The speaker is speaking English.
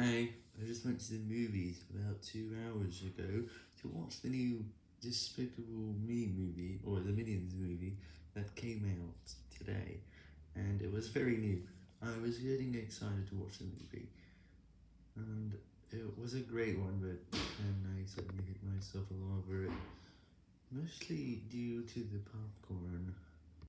Hi, I just went to the movies about two hours ago to watch the new Despicable Me movie, or the Minions movie, that came out today, and it was very new. I was getting excited to watch the movie, and it was a great one, but then I suddenly hit myself all over it, mostly due to the popcorn.